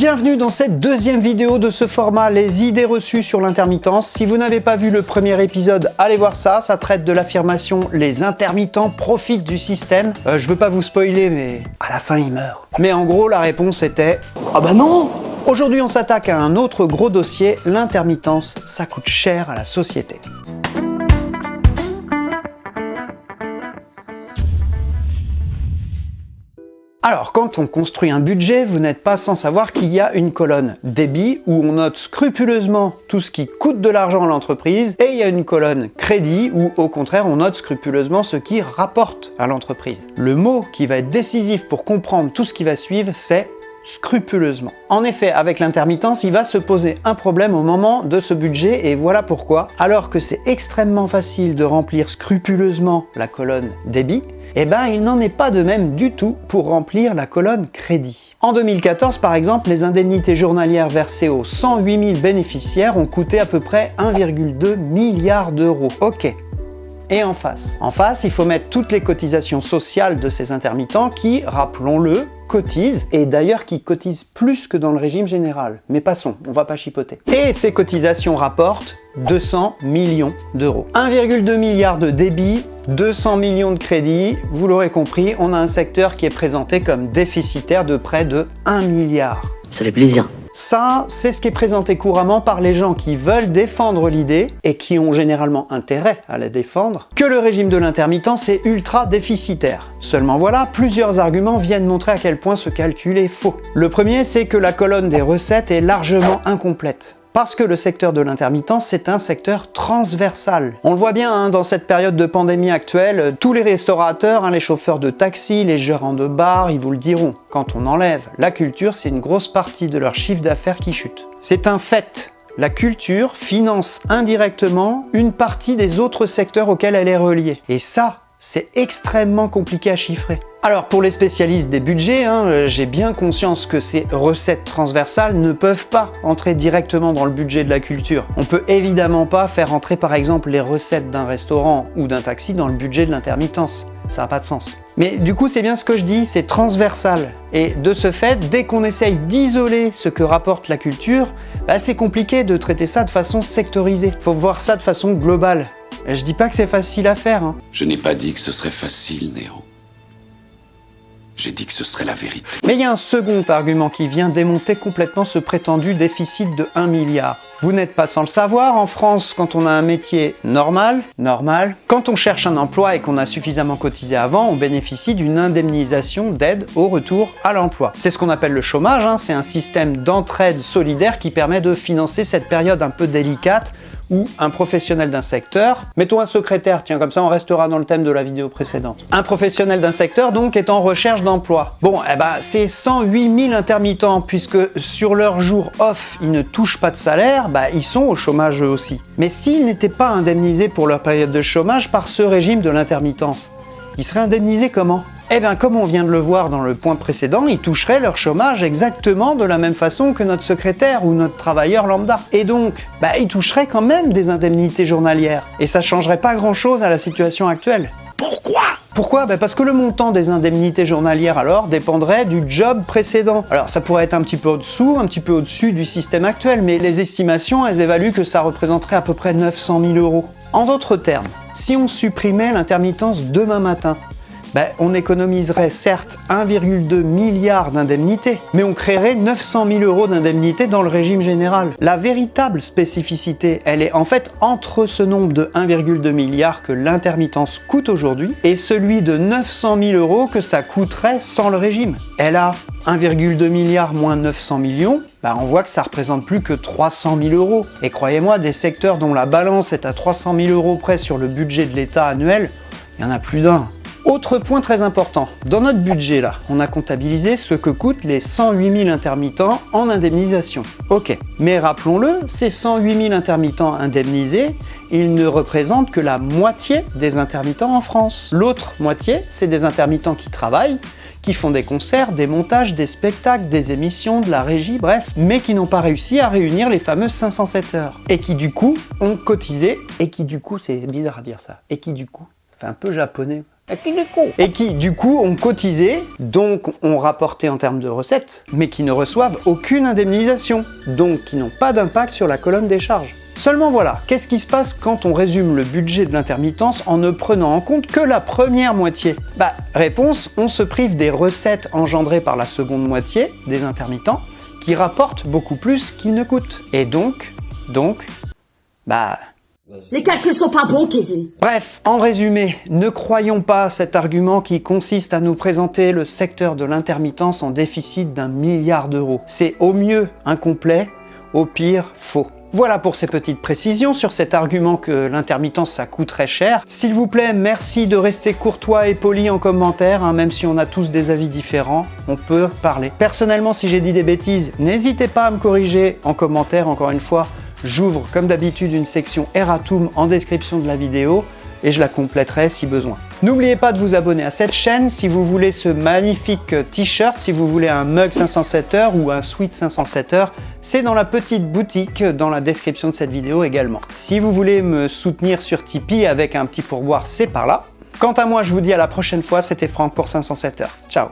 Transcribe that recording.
Bienvenue dans cette deuxième vidéo de ce format, les idées reçues sur l'intermittence. Si vous n'avez pas vu le premier épisode, allez voir ça, ça traite de l'affirmation « les intermittents profitent du système euh, Je veux pas vous spoiler, mais à la fin ils meurent. Mais en gros, la réponse était « Ah bah non !» Aujourd'hui, on s'attaque à un autre gros dossier, l'intermittence, ça coûte cher à la société. Alors, quand on construit un budget, vous n'êtes pas sans savoir qu'il y a une colonne débit où on note scrupuleusement tout ce qui coûte de l'argent à l'entreprise et il y a une colonne crédit où au contraire on note scrupuleusement ce qui rapporte à l'entreprise. Le mot qui va être décisif pour comprendre tout ce qui va suivre, c'est scrupuleusement. En effet, avec l'intermittence, il va se poser un problème au moment de ce budget et voilà pourquoi. Alors que c'est extrêmement facile de remplir scrupuleusement la colonne débit, eh ben il n'en est pas de même du tout pour remplir la colonne crédit. En 2014 par exemple, les indemnités journalières versées aux 108 000 bénéficiaires ont coûté à peu près 1,2 milliard d'euros. Ok, et en face? En face, il faut mettre toutes les cotisations sociales de ces intermittents qui, rappelons-le, cotisent, et d'ailleurs qui cotisent plus que dans le régime général. Mais passons, on va pas chipoter. Et ces cotisations rapportent 200 millions d'euros. 1,2 milliard de débit, 200 millions de crédits, vous l'aurez compris, on a un secteur qui est présenté comme déficitaire de près de 1 milliard. Ça fait plaisir. Ça, c'est ce qui est présenté couramment par les gens qui veulent défendre l'idée, et qui ont généralement intérêt à la défendre, que le régime de l'intermittence est ultra déficitaire. Seulement voilà, plusieurs arguments viennent montrer à quel point ce calcul est faux. Le premier, c'est que la colonne des recettes est largement incomplète. Parce que le secteur de l'intermittence, c'est un secteur transversal. On le voit bien hein, dans cette période de pandémie actuelle, tous les restaurateurs, hein, les chauffeurs de taxi, les gérants de bar, ils vous le diront. Quand on enlève la culture, c'est une grosse partie de leur chiffre d'affaires qui chute. C'est un fait. La culture finance indirectement une partie des autres secteurs auxquels elle est reliée. Et ça, c'est extrêmement compliqué à chiffrer. Alors pour les spécialistes des budgets, hein, euh, j'ai bien conscience que ces recettes transversales ne peuvent pas entrer directement dans le budget de la culture. On peut évidemment pas faire entrer par exemple les recettes d'un restaurant ou d'un taxi dans le budget de l'intermittence. Ça n'a pas de sens. Mais du coup, c'est bien ce que je dis, c'est transversal. Et de ce fait, dès qu'on essaye d'isoler ce que rapporte la culture, bah, c'est compliqué de traiter ça de façon sectorisée. Faut voir ça de façon globale. Je dis pas que c'est facile à faire. Hein. Je n'ai pas dit que ce serait facile, Néo. J'ai dit que ce serait la vérité. Mais il y a un second argument qui vient démonter complètement ce prétendu déficit de 1 milliard. Vous n'êtes pas sans le savoir, en France, quand on a un métier normal, normal, quand on cherche un emploi et qu'on a suffisamment cotisé avant, on bénéficie d'une indemnisation d'aide au retour à l'emploi. C'est ce qu'on appelle le chômage, hein. c'est un système d'entraide solidaire qui permet de financer cette période un peu délicate ou un professionnel d'un secteur, mettons un secrétaire, tiens comme ça on restera dans le thème de la vidéo précédente. Un professionnel d'un secteur donc est en recherche d'emploi. Bon, eh ben c'est 108 000 intermittents puisque sur leur jour off ils ne touchent pas de salaire, bah ils sont au chômage eux aussi. Mais s'ils n'étaient pas indemnisés pour leur période de chômage par ce régime de l'intermittence, ils seraient indemnisés comment? Eh bien, comme on vient de le voir dans le point précédent, ils toucheraient leur chômage exactement de la même façon que notre secrétaire ou notre travailleur lambda. Et donc, bah, ils toucheraient quand même des indemnités journalières. Et ça changerait pas grand-chose à la situation actuelle. Pourquoi? Pourquoi? Ben Parce que le montant des indemnités journalières alors dépendrait du job précédent. Alors ça pourrait être un petit peu au-dessous, un petit peu au-dessus du système actuel, mais les estimations, elles évaluent que ça représenterait à peu près 900 000 euros. En d'autres termes, si on supprimait l'intermittence demain matin, ben, on économiserait certes 1,2 milliard d'indemnités, mais on créerait 900 000 euros d'indemnités dans le régime général. La véritable spécificité, elle est en fait entre ce nombre de 1,2 milliard que l'intermittence coûte aujourd'hui et celui de 900 000 euros que ça coûterait sans le régime. Elle a 1,2 milliard moins 900 millions, ben, on voit que ça représente plus que 300 000 euros. Et croyez-moi, des secteurs dont la balance est à 300 000 euros près sur le budget de l'État annuel, il y en a plus d'un. Autre point très important, dans notre budget là, on a comptabilisé ce que coûtent les 108 000 intermittents en indemnisation. Ok, mais rappelons-le, ces 108 000 intermittents indemnisés, ils ne représentent que la moitié des intermittents en France. L'autre moitié, c'est des intermittents qui travaillent, qui font des concerts, des montages, des spectacles, des émissions, de la régie, bref, mais qui n'ont pas réussi à réunir les fameuses 507 heures. Et qui du coup ont cotisé, et qui du coup, c'est bizarre à dire ça, et qui du coup, fait un peu japonais, et qui du coup ont cotisé, donc ont rapporté en termes de recettes, mais qui ne reçoivent aucune indemnisation, donc qui n'ont pas d'impact sur la colonne des charges. Seulement voilà, qu'est-ce qui se passe quand on résume le budget de l'intermittence en ne prenant en compte que la première moitié? Bah, réponse, on se prive des recettes engendrées par la seconde moitié des intermittents, qui rapportent beaucoup plus qu'ils ne coûtent. Et donc, donc, bah... Les calculs sont pas bons, Kevin. Bref, en résumé, ne croyons pas cet argument qui consiste à nous présenter le secteur de l'intermittence en déficit d'un milliard d'euros. C'est au mieux incomplet, au pire faux. Voilà pour ces petites précisions sur cet argument que l'intermittence ça coûte très cher. S'il vous plaît, merci de rester courtois et poli en commentaire, hein, même si on a tous des avis différents, on peut parler. Personnellement, si j'ai dit des bêtises, n'hésitez pas à me corriger en commentaire, encore une fois, j'ouvre comme d'habitude une section Erratum en description de la vidéo et je la compléterai si besoin. N'oubliez pas de vous abonner à cette chaîne si vous voulez ce magnifique t-shirt, si vous voulez un mug 507 ou un sweat 507 heures, c'est dans la petite boutique dans la description de cette vidéo également. Si vous voulez me soutenir sur Tipeee avec un petit pourboire, c'est par là. Quant à moi, je vous dis à la prochaine fois, c'était Franck pour 507 heures. Ciao